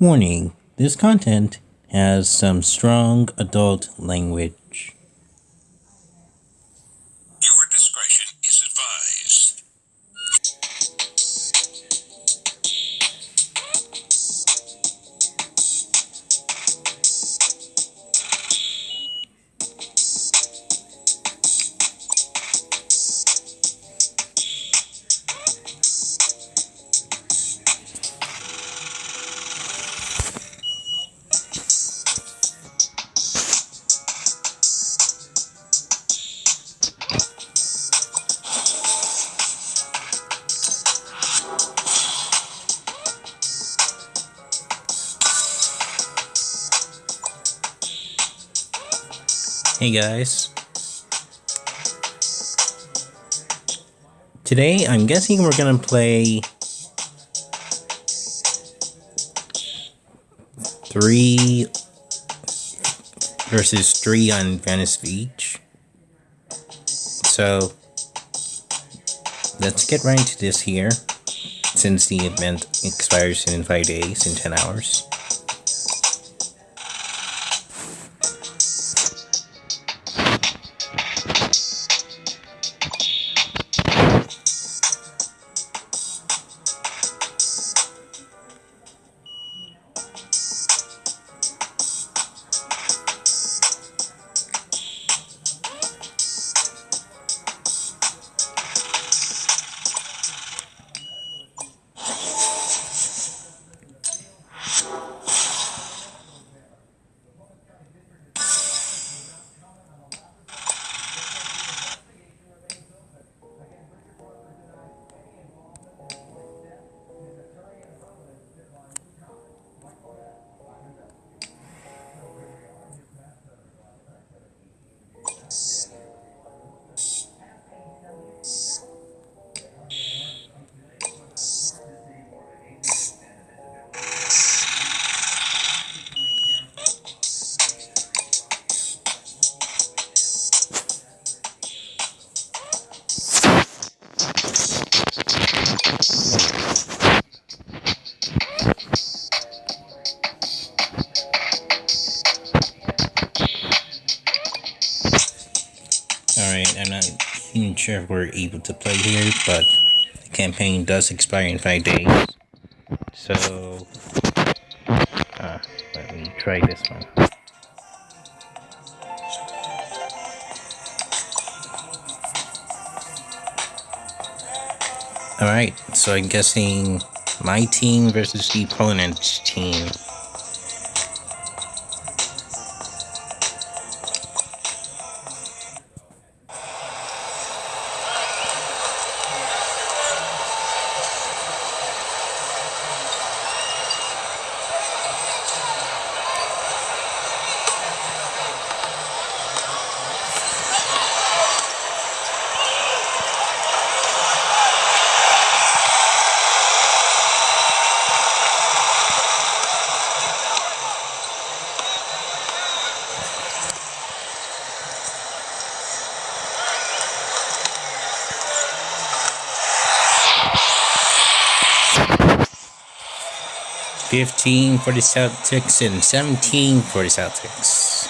Warning, this content has some strong adult language. Hey guys. Today, I'm guessing we're gonna play three versus three on Venice Beach. So, let's get right into this here, since the event expires in five days, in 10 hours. Sure if we're able to play here, but the campaign does expire in 5 days. So, uh, let me try this one. Alright, so I'm guessing my team versus the opponent's team. Fifteen for the Celtics and seventeen for the Celtics.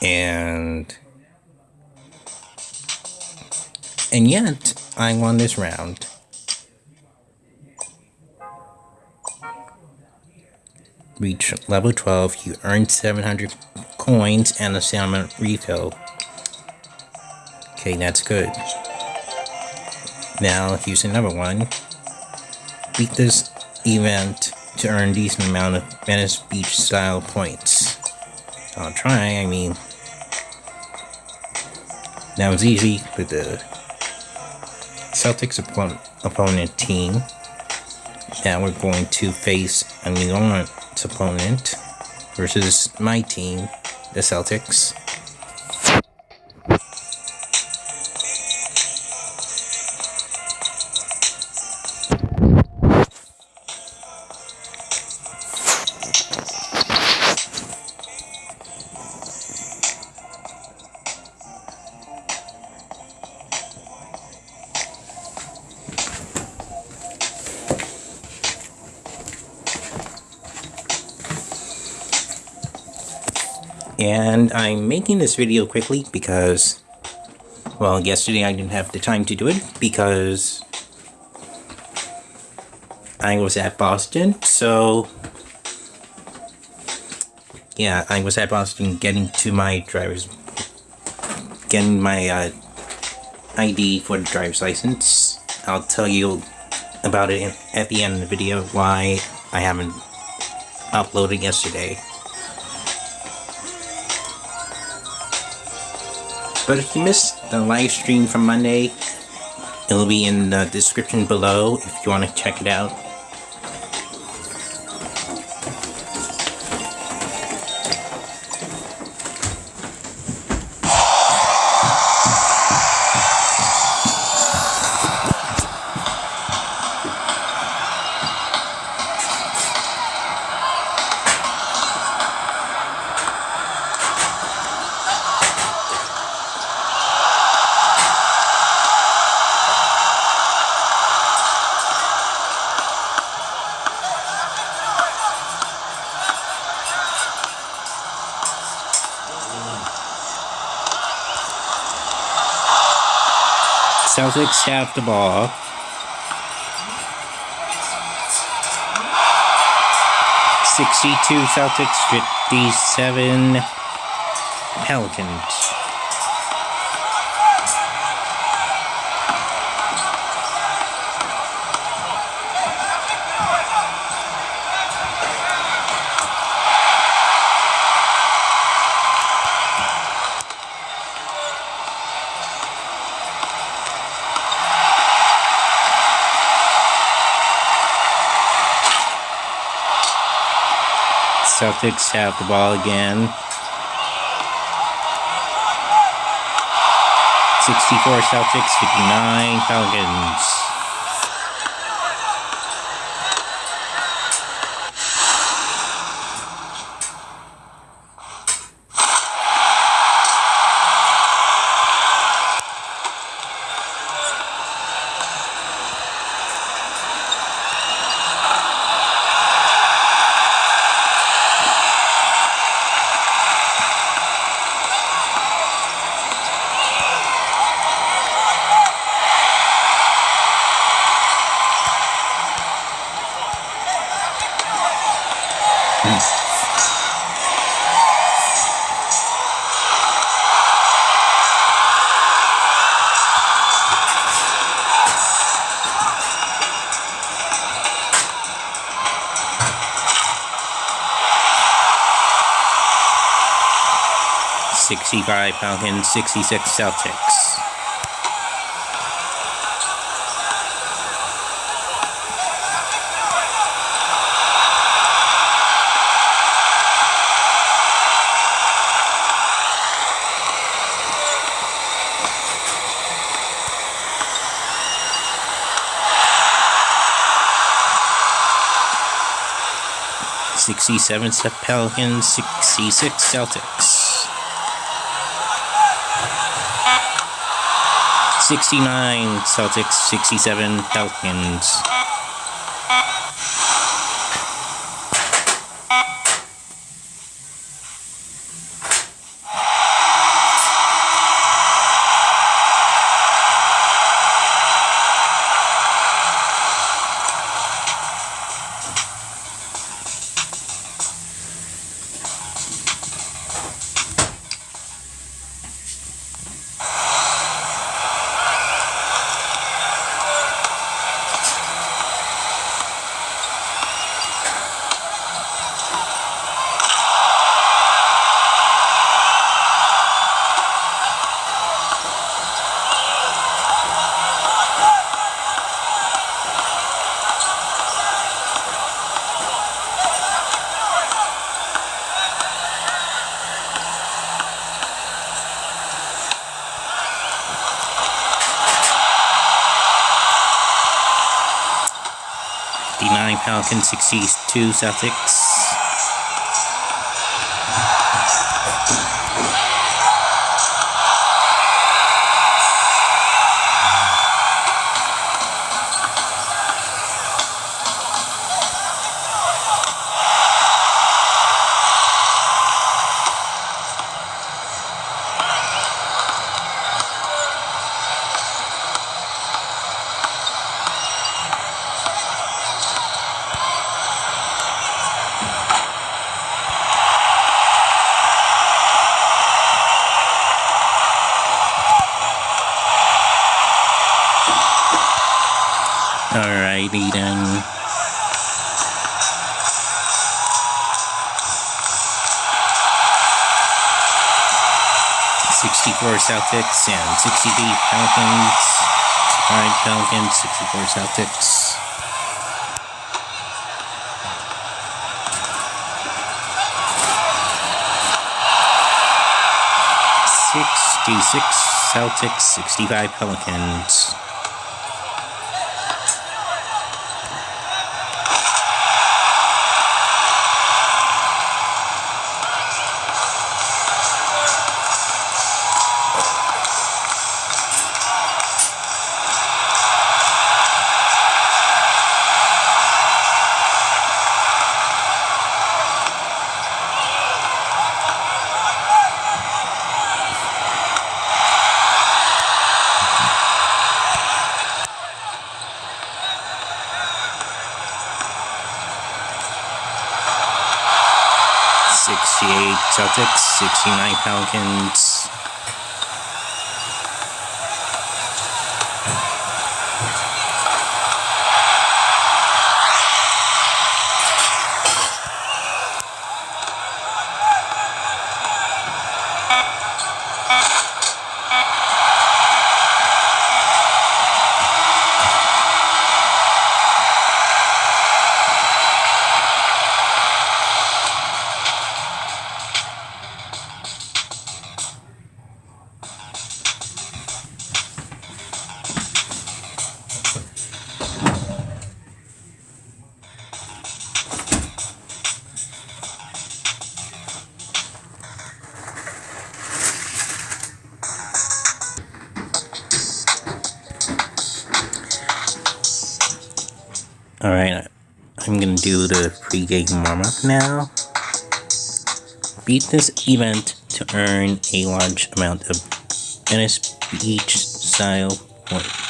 And and yet I won this round. Reach level 12, you earn 700 coins and a salmon refill. Okay, that's good. Now, here's another one. Beat this event to earn decent amount of Venice Beach style points. I'll try, I mean... That was easy with the Celtics opponent, opponent team. Now we're going to face a New opponent versus my team, the Celtics. And I'm making this video quickly because, well, yesterday I didn't have the time to do it because I was at Boston. So, yeah, I was at Boston getting to my driver's, getting my uh, ID for the driver's license. I'll tell you about it at the end of the video why I haven't uploaded yesterday. But if you missed the live stream from Monday, it'll be in the description below if you want to check it out. Celtics have the ball. Sixty-two Celtics, fifty-seven Pelicans. Celtics have the ball again. 64 Celtics, 59 Pelicans. Sixty-five Falcons, sixty-six Celtics. Sixty-seven Pelicans, sixty-six Celtics. 69 Celtics, 67 Pelicans. Fifty-nine Pelicans, sixty-two 64 Celtics and 60 Pelicans. Alright, Pelicans, 64 Celtics. Sixty-six Celtics, sixty-five Pelicans. Celtics, sixty-nine Pelicans. Do the pre-game warm-up now. Beat this event to earn a large amount of Venice Beach style points.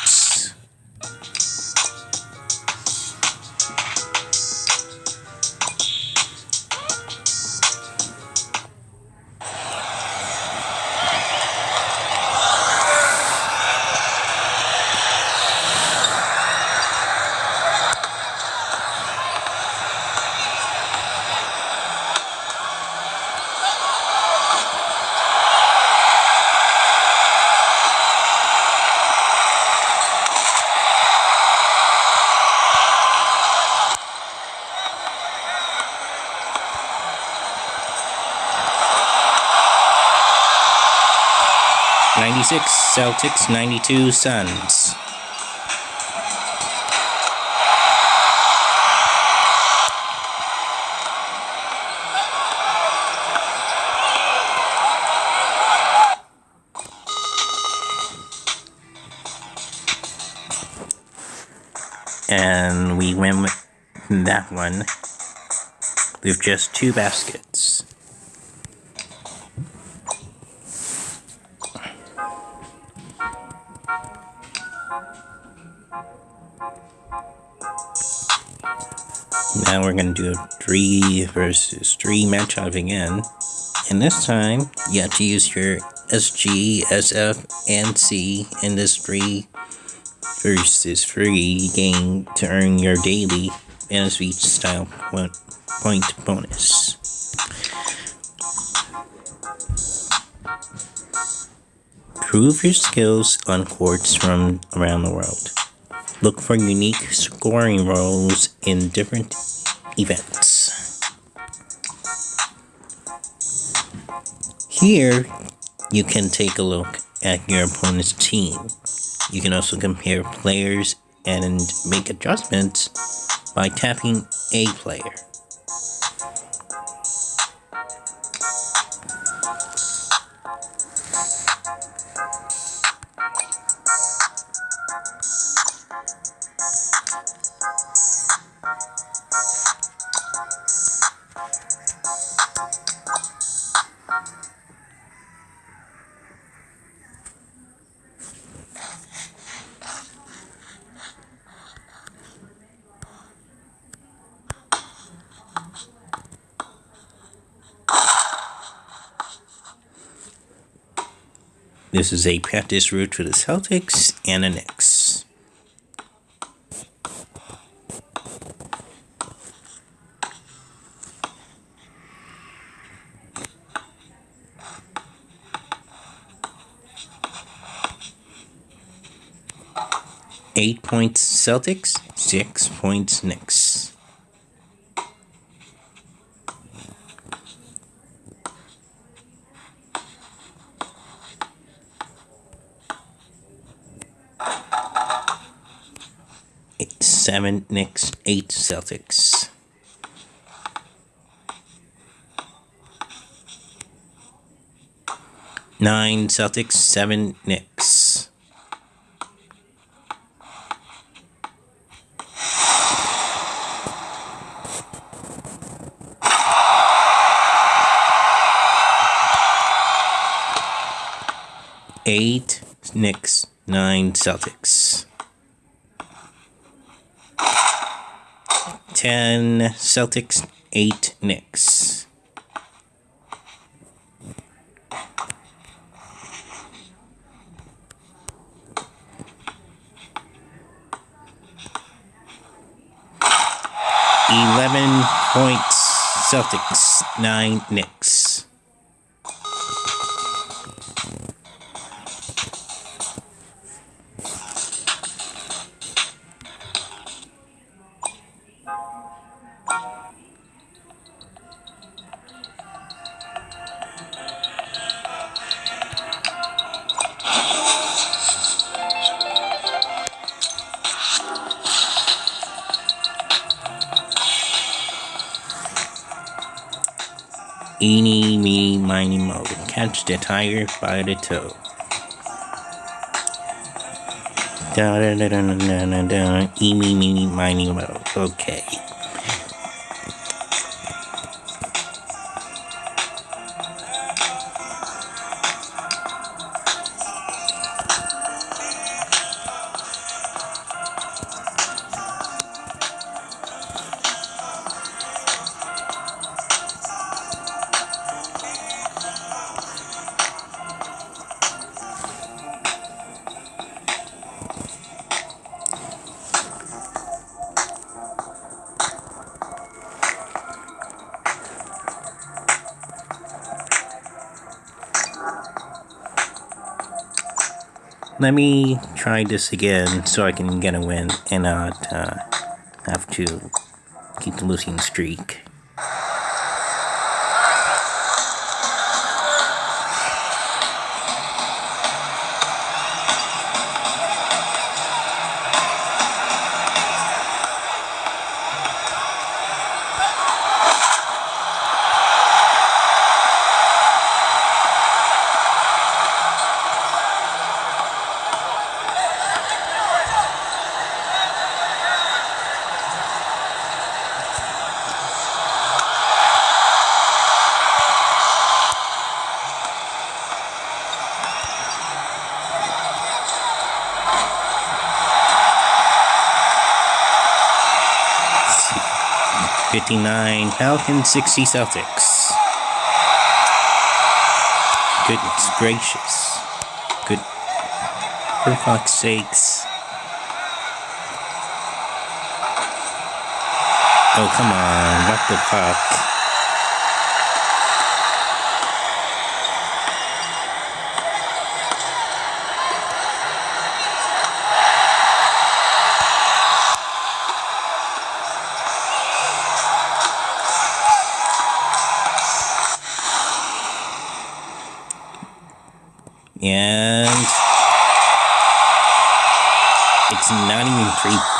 Ninety-six Celtics, ninety-two Suns. And we win with that one with just two baskets. Now we're gonna do a three versus three matchup again. And this time, you have to use your SG, SF, and C in this three versus three game to earn your daily Beach style point, point bonus. Prove your skills on courts from around the world. Look for unique scoring roles in different events. Here, you can take a look at your opponent's team. You can also compare players and make adjustments by tapping a player. This is a practice route for the Celtics and the Knicks. Eight points Celtics, six points Knicks. Eight, seven Knicks, eight Celtics. Nine Celtics, seven Knicks. Eight Knicks, nine Celtics. Ten Celtics, eight Knicks. Eleven points Celtics, nine Knicks. Miny, mo. Catch the tiger by the toe. Da da da da da da da da. Eeny, meeny, miny, mo. Okay. Let me try this again so I can get a win and not uh, have to keep the losing streak. Fifty-nine Falcons, sixty Celtics. Goodness gracious! Good. For fuck's sakes! Oh come on! What the fuck?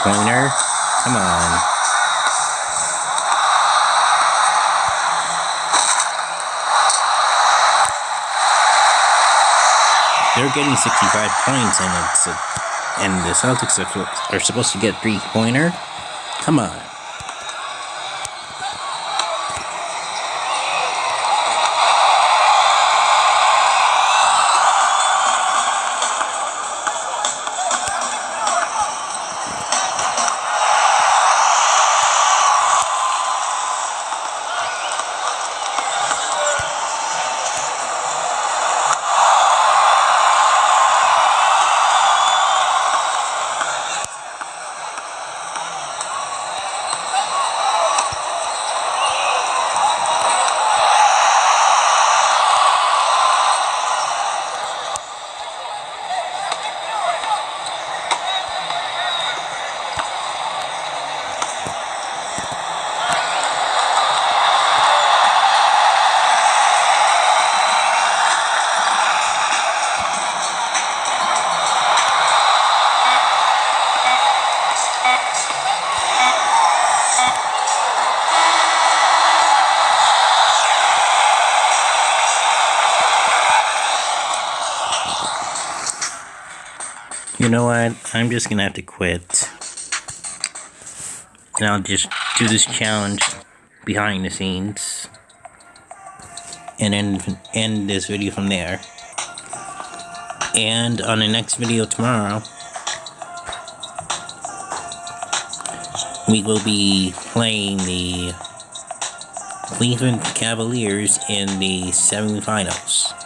Pointer. Come on. They're getting 65 points, and it's a, and the Celtics are, are supposed to get three pointer. Come on. You know what? I'm just gonna have to quit. And I'll just do this challenge behind the scenes. And then end this video from there. And on the next video tomorrow, we will be playing the Cleveland Cavaliers in the semifinals.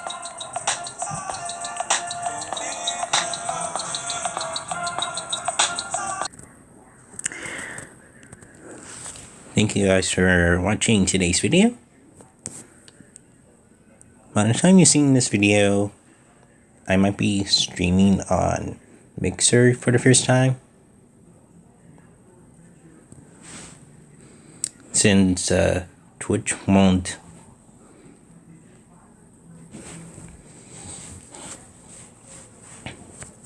Thank you guys for watching today's video. By the time you're seeing this video, I might be streaming on Mixer for the first time. Since uh, Twitch won't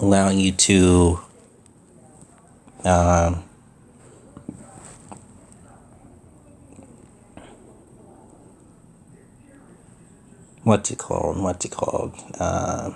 allow you to um, what's it called? What's it called? Uh,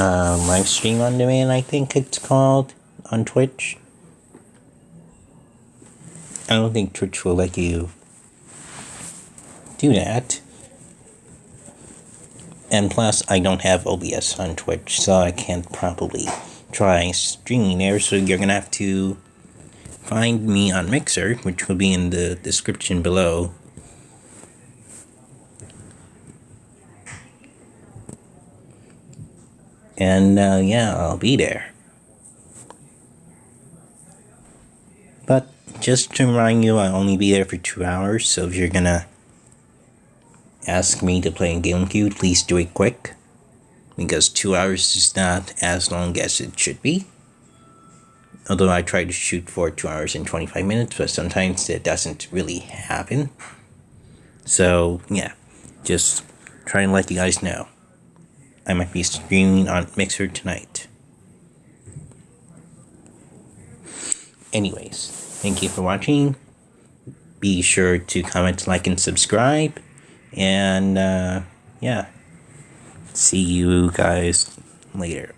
uh, live stream on demand, I think it's called on Twitch. I don't think Twitch will let you do that. And plus, I don't have OBS on Twitch, so I can't probably try streaming there. So you're gonna have to find me on Mixer, which will be in the description below. And uh, yeah, I'll be there. But just to remind you, I'll only be there for two hours, so if you're gonna ask me to play a game with you, please do it quick. Because two hours is not as long as it should be. Although I try to shoot for two hours and 25 minutes, but sometimes it doesn't really happen. So, yeah, just trying to let you guys know. I might be streaming on Mixer tonight. Anyways, thank you for watching. Be sure to comment, like, and subscribe. And, uh, yeah. See you guys later.